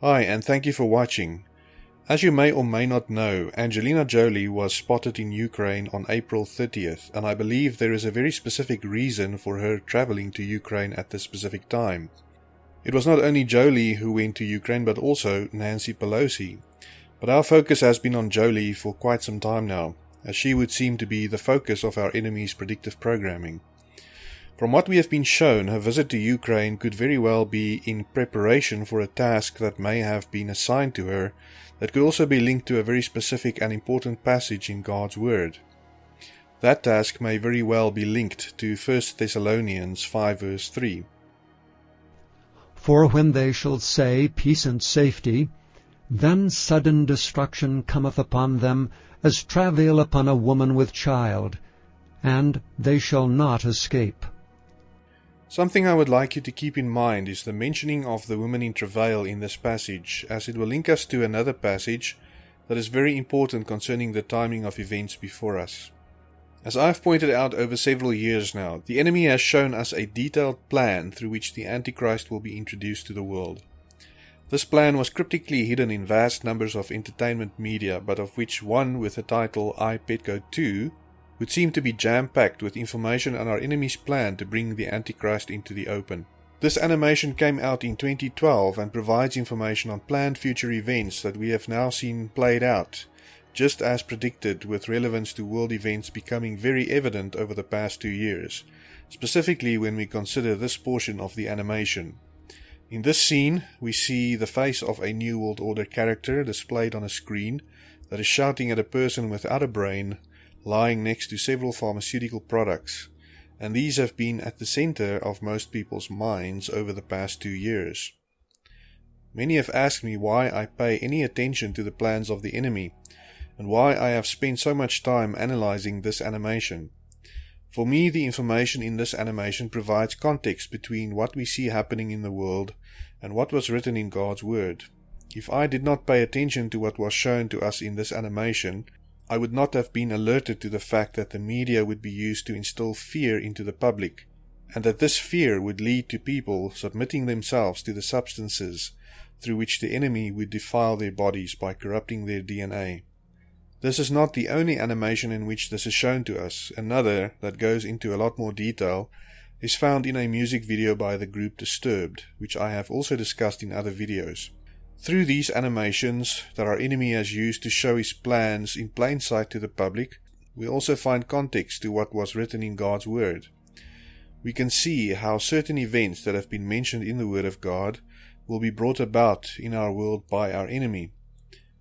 Hi, and thank you for watching. As you may or may not know, Angelina Jolie was spotted in Ukraine on April 30th, and I believe there is a very specific reason for her traveling to Ukraine at this specific time. It was not only Jolie who went to Ukraine, but also Nancy Pelosi. But our focus has been on Jolie for quite some time now, as she would seem to be the focus of our enemy's predictive programming. From what we have been shown, her visit to Ukraine could very well be in preparation for a task that may have been assigned to her that could also be linked to a very specific and important passage in God's Word. That task may very well be linked to 1 Thessalonians 5 verse 3. For when they shall say, Peace and safety, then sudden destruction cometh upon them, as travail upon a woman with child, and they shall not escape. Something I would like you to keep in mind is the mentioning of the woman in travail in this passage, as it will link us to another passage that is very important concerning the timing of events before us. As I have pointed out over several years now, the enemy has shown us a detailed plan through which the Antichrist will be introduced to the world. This plan was cryptically hidden in vast numbers of entertainment media, but of which one with the title iPetco 2 would seem to be jam-packed with information on our enemy's plan to bring the Antichrist into the open. This animation came out in 2012 and provides information on planned future events that we have now seen played out, just as predicted with relevance to world events becoming very evident over the past two years, specifically when we consider this portion of the animation. In this scene, we see the face of a New World Order character displayed on a screen that is shouting at a person without a brain lying next to several pharmaceutical products, and these have been at the center of most people's minds over the past two years. Many have asked me why I pay any attention to the plans of the enemy, and why I have spent so much time analyzing this animation. For me, the information in this animation provides context between what we see happening in the world and what was written in God's Word. If I did not pay attention to what was shown to us in this animation, I would not have been alerted to the fact that the media would be used to instill fear into the public, and that this fear would lead to people submitting themselves to the substances through which the enemy would defile their bodies by corrupting their DNA. This is not the only animation in which this is shown to us. Another, that goes into a lot more detail, is found in a music video by the group Disturbed, which I have also discussed in other videos. Through these animations that our enemy has used to show his plans in plain sight to the public, we also find context to what was written in God's Word. We can see how certain events that have been mentioned in the Word of God will be brought about in our world by our enemy.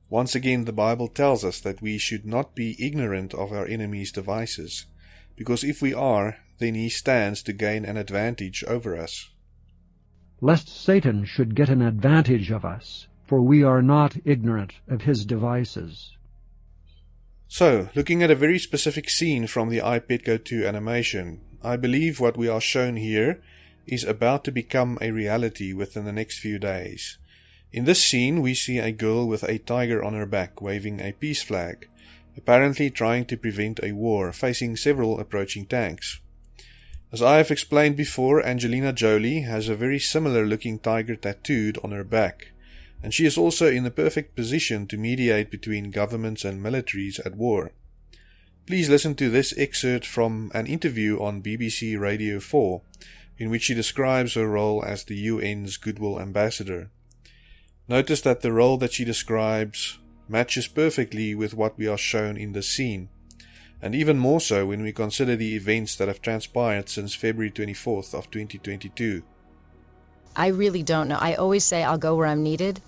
Once again, the Bible tells us that we should not be ignorant of our enemy's devices, because if we are, then he stands to gain an advantage over us lest Satan should get an advantage of us, for we are not ignorant of his devices. So, looking at a very specific scene from the iPetco 2 animation, I believe what we are shown here is about to become a reality within the next few days. In this scene, we see a girl with a tiger on her back waving a peace flag, apparently trying to prevent a war, facing several approaching tanks. As I have explained before, Angelina Jolie has a very similar looking tiger tattooed on her back, and she is also in the perfect position to mediate between governments and militaries at war. Please listen to this excerpt from an interview on BBC Radio 4, in which she describes her role as the UN's Goodwill Ambassador. Notice that the role that she describes matches perfectly with what we are shown in the scene and even more so when we consider the events that have transpired since February 24th of 2022. I really don't know. I always say I'll go where I'm needed.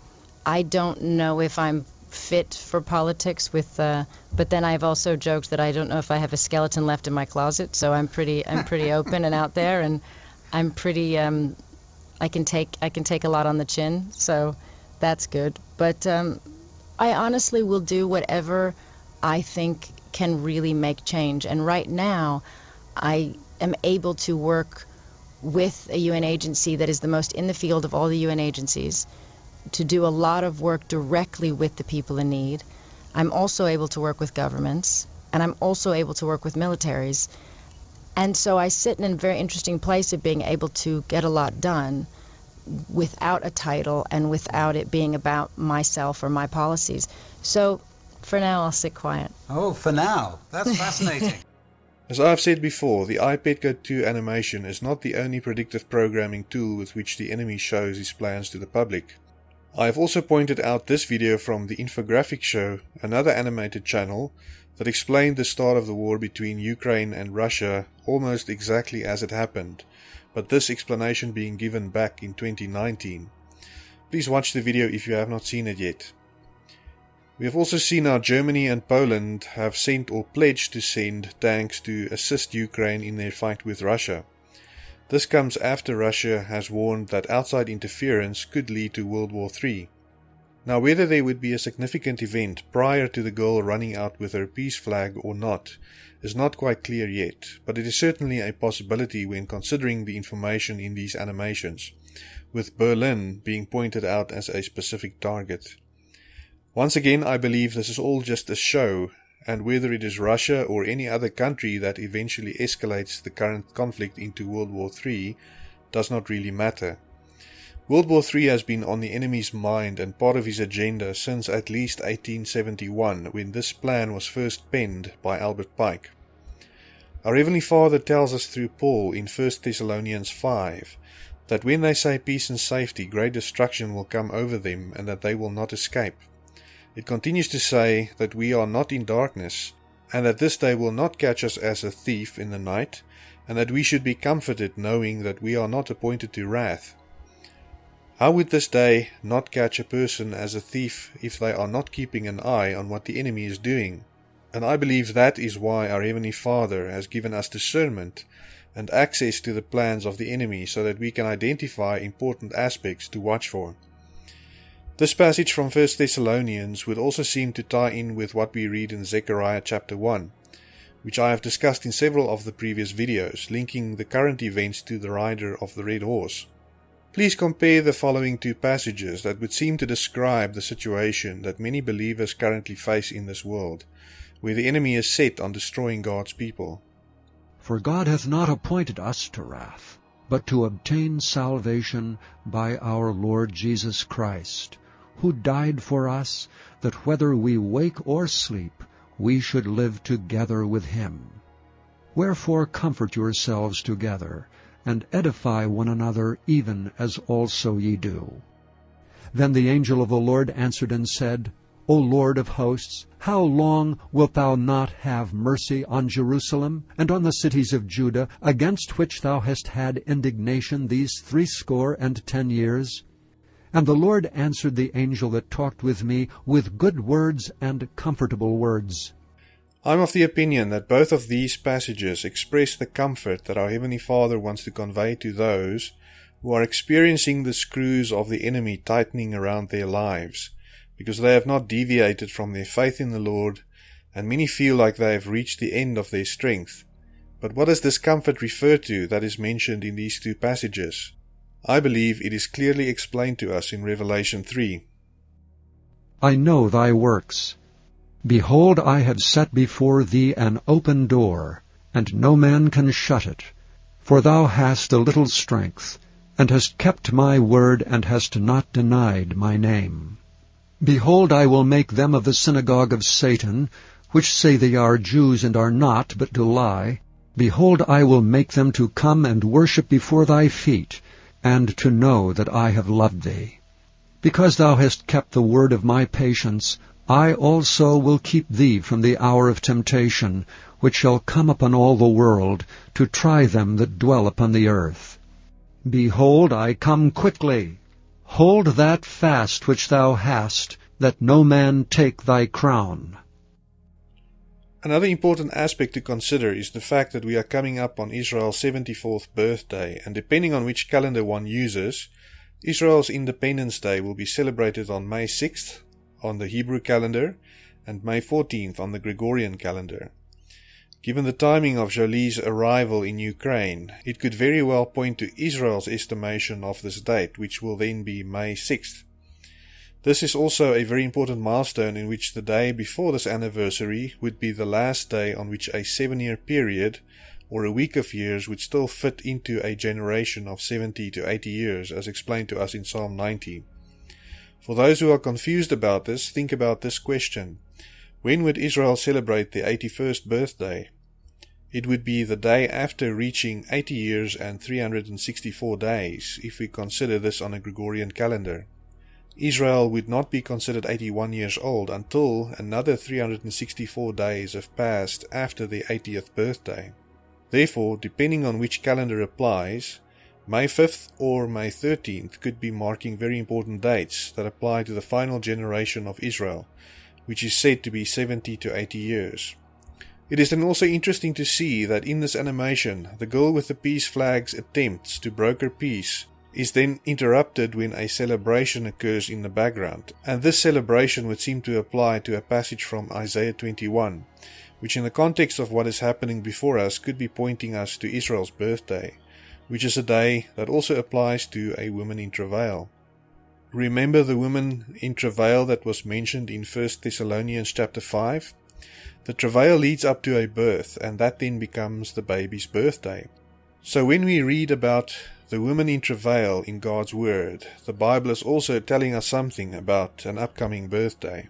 I don't know if I'm fit for politics with uh, but then I've also joked that I don't know if I have a skeleton left in my closet, so I'm pretty I'm pretty open and out there and I'm pretty um, I can take I can take a lot on the chin, so that's good. But um, I honestly will do whatever I think can really make change. And right now, I am able to work with a UN agency that is the most in the field of all the UN agencies to do a lot of work directly with the people in need. I'm also able to work with governments, and I'm also able to work with militaries. And so I sit in a very interesting place of being able to get a lot done. without a title and without it being about myself or my policies. So for now, I'll sit quiet. Oh, for now. That's fascinating. As I've said before, the iPetco 2 animation is not the only predictive programming tool with which the enemy shows his plans to the public. I have also pointed out this video from the Infographic Show, another animated channel, that explained the start of the war between Ukraine and Russia almost exactly as it happened, but this explanation being given back in 2019. Please watch the video if you have not seen it yet. We have also seen how Germany and Poland have sent or pledged to send tanks to assist Ukraine in their fight with Russia. This comes after Russia has warned that outside interference could lead to World War III. Now, whether there would be a significant event prior to the girl running out with her peace flag or not is not quite clear yet, but it is certainly a possibility when considering the information in these animations, with Berlin being pointed out as a specific target. Once again, I believe this is all just a show, and whether it is Russia or any other country that eventually escalates the current conflict into World War III does not really matter. World War III has been on the enemy's mind and part of his agenda since at least 1871, when this plan was first penned by Albert Pike. Our Heavenly Father tells us through Paul in 1 Thessalonians 5 that when they say peace and safety, great destruction will come over them and that they will not escape. It continues to say that we are not in darkness, and that this day will not catch us as a thief in the night, and that we should be comforted knowing that we are not appointed to wrath. How would this day not catch a person as a thief if they are not keeping an eye on what the enemy is doing? And I believe that is why our Heavenly Father has given us discernment and access to the plans of the enemy so that we can identify important aspects to watch for. This passage from 1 Thessalonians would also seem to tie in with what we read in Zechariah chapter 1, which I have discussed in several of the previous videos, linking the current events to the rider of the red horse. Please compare the following two passages that would seem to describe the situation that many believers currently face in this world, where the enemy is set on destroying God's people. For God hath not appointed us to wrath, but to obtain salvation by our Lord Jesus Christ, who died for us, that whether we wake or sleep, we should live together with him. Wherefore comfort yourselves together, and edify one another, even as also ye do. Then the angel of the Lord answered and said, O Lord of hosts, how long wilt thou not have mercy on Jerusalem and on the cities of Judah, against which thou hast had indignation these threescore and ten years? And the Lord answered the angel that talked with me with good words and comfortable words. I'm of the opinion that both of these passages express the comfort that our Heavenly Father wants to convey to those who are experiencing the screws of the enemy tightening around their lives, because they have not deviated from their faith in the Lord, and many feel like they have reached the end of their strength. But what does this comfort refer to that is mentioned in these two passages? I believe it is clearly explained to us in Revelation 3. I know thy works. Behold, I have set before thee an open door, and no man can shut it. For thou hast a little strength, and hast kept my word, and hast not denied my name. Behold, I will make them of the synagogue of Satan, which say they are Jews and are not, but do lie. Behold, I will make them to come and worship before thy feet, and to know that I have loved thee. Because thou hast kept the word of my patience, I also will keep thee from the hour of temptation, which shall come upon all the world, to try them that dwell upon the earth. Behold, I come quickly. Hold that fast which thou hast, that no man take thy crown. Another important aspect to consider is the fact that we are coming up on Israel's 74th birthday, and depending on which calendar one uses, Israel's Independence Day will be celebrated on May 6th on the Hebrew calendar and May 14th on the Gregorian calendar. Given the timing of Jolie's arrival in Ukraine, it could very well point to Israel's estimation of this date, which will then be May 6th. This is also a very important milestone in which the day before this anniversary would be the last day on which a seven year period or a week of years would still fit into a generation of 70 to 80 years, as explained to us in Psalm 90. For those who are confused about this, think about this question. When would Israel celebrate their 81st birthday? It would be the day after reaching 80 years and 364 days, if we consider this on a Gregorian calendar. Israel would not be considered 81 years old until another 364 days have passed after their 80th birthday. Therefore, depending on which calendar applies, May 5th or May 13th could be marking very important dates that apply to the final generation of Israel, which is said to be 70 to 80 years. It is then also interesting to see that in this animation, the girl with the peace flag's attempts to broker peace is then interrupted when a celebration occurs in the background, and this celebration would seem to apply to a passage from Isaiah 21, which in the context of what is happening before us could be pointing us to Israel's birthday, which is a day that also applies to a woman in travail. Remember the woman in travail that was mentioned in 1 Thessalonians chapter 5? The travail leads up to a birth, and that then becomes the baby's birthday. So when we read about the woman in travail in God's Word, the Bible is also telling us something about an upcoming birthday.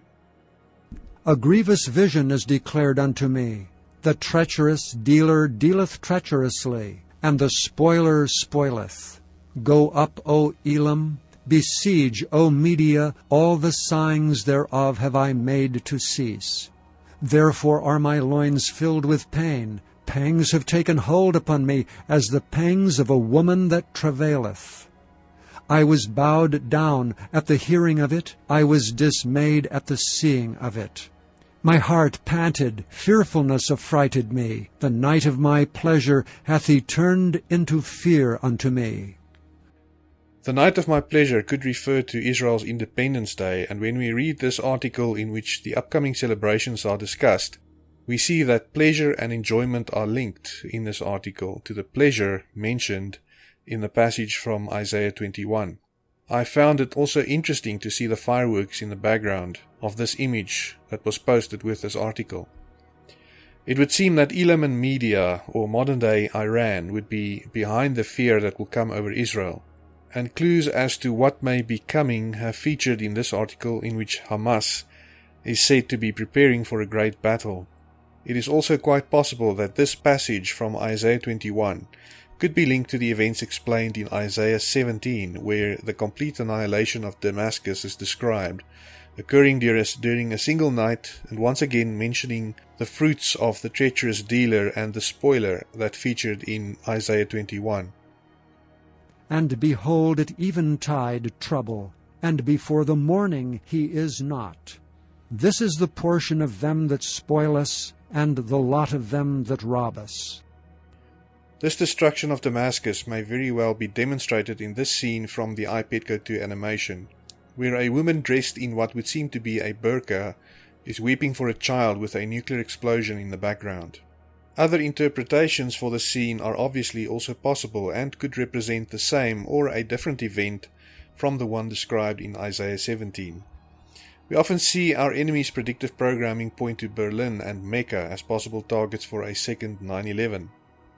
A grievous vision is declared unto me. The treacherous dealer dealeth treacherously, and the spoiler spoileth. Go up, O Elam, besiege, O Media, all the signs thereof have I made to cease. Therefore are my loins filled with pain, pangs have taken hold upon me, as the pangs of a woman that travaileth. I was bowed down at the hearing of it, I was dismayed at the seeing of it. My heart panted, fearfulness affrighted me. The night of my pleasure hath he turned into fear unto me. The night of my pleasure could refer to Israel's Independence Day, and when we read this article in which the upcoming celebrations are discussed, we see that pleasure and enjoyment are linked in this article to the pleasure mentioned in the passage from Isaiah 21. I found it also interesting to see the fireworks in the background of this image that was posted with this article. It would seem that Elam and Media, or modern day Iran, would be behind the fear that will come over Israel, and clues as to what may be coming have featured in this article in which Hamas is said to be preparing for a great battle. It is also quite possible that this passage from Isaiah 21 could be linked to the events explained in Isaiah 17, where the complete annihilation of Damascus is described, occurring during a single night, and once again mentioning the fruits of the treacherous dealer and the spoiler that featured in Isaiah 21. And behold, at eventide trouble, and before the morning he is not. This is the portion of them that spoil us, and the lot of them that rob us. This destruction of Damascus may very well be demonstrated in this scene from the iPetco 2 animation, where a woman dressed in what would seem to be a burqa is weeping for a child with a nuclear explosion in the background. Other interpretations for the scene are obviously also possible and could represent the same or a different event from the one described in Isaiah 17. We often see our enemy's predictive programming point to Berlin and Mecca as possible targets for a second 9 11.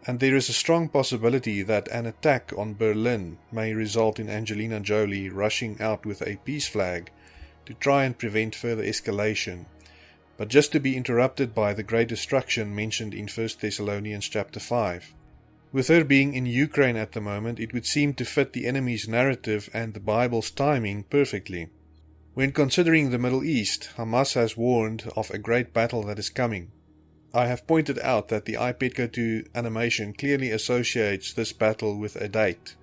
And there is a strong possibility that an attack on Berlin may result in Angelina Jolie rushing out with a peace flag to try and prevent further escalation, but just to be interrupted by the great destruction mentioned in 1 Thessalonians chapter 5. With her being in Ukraine at the moment, it would seem to fit the enemy's narrative and the Bible's timing perfectly. When considering the Middle East, Hamas has warned of a great battle that is coming. I have pointed out that the iPetco 2 animation clearly associates this battle with a date,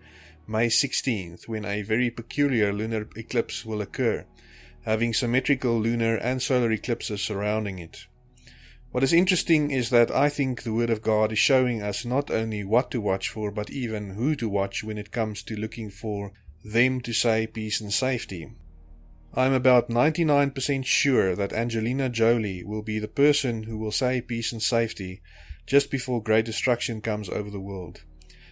May 16th, when a very peculiar lunar eclipse will occur, having symmetrical lunar and solar eclipses surrounding it. What is interesting is that I think the Word of God is showing us not only what to watch for, but even who to watch when it comes to looking for them to say peace and safety. I'm about 99% sure that Angelina Jolie will be the person who will say peace and safety just before great destruction comes over the world.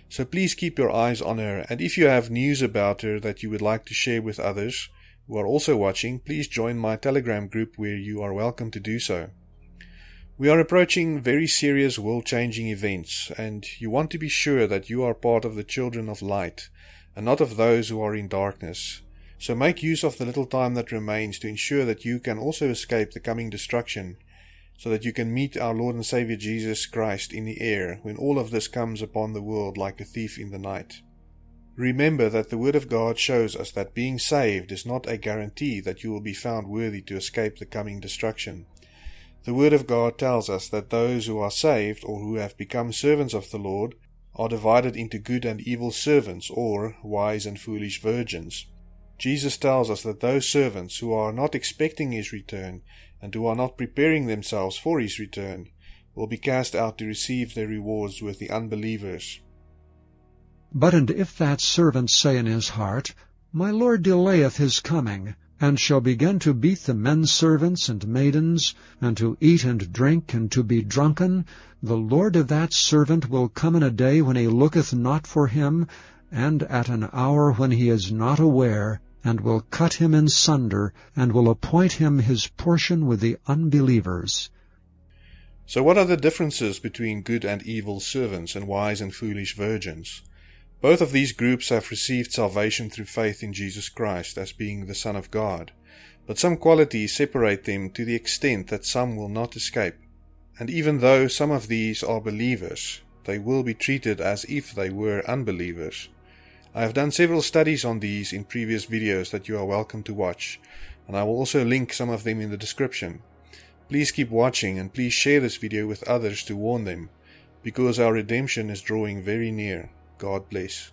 So please keep your eyes on her, and if you have news about her that you would like to share with others who are also watching, please join my Telegram group where you are welcome to do so. We are approaching very serious world changing events, and you want to be sure that you are part of the children of light and not of those who are in darkness. So make use of the little time that remains to ensure that you can also escape the coming destruction, so that you can meet our Lord and Saviour Jesus Christ in the air when all of this comes upon the world like a thief in the night. Remember that the Word of God shows us that being saved is not a guarantee that you will be found worthy to escape the coming destruction. The Word of God tells us that those who are saved or who have become servants of the Lord are divided into good and evil servants, or wise and foolish virgins. Jesus tells us that those servants who are not expecting his return and who are not preparing themselves for his return will be cast out to receive their rewards with the unbelievers. But and if that servant say in his heart, My Lord delayeth his coming, and shall begin to beat the men servants and maidens, and to eat and drink, and to be drunken, the Lord of that servant will come in a day when he looketh not for him, and at an hour when he is not aware, and will cut him in sunder, and will appoint him his portion with the unbelievers. So what are the differences between good and evil servants and wise and foolish virgins? Both of these groups have received salvation through faith in Jesus Christ as being the Son of God, but some qualities separate them to the extent that some will not escape. And even though some of these are believers, they will be treated as if they were unbelievers. I have done several studies on these in previous videos that you are welcome to watch, and I will also link some of them in the description. Please keep watching and please share this video with others to warn them, because our redemption is drawing very near. God bless.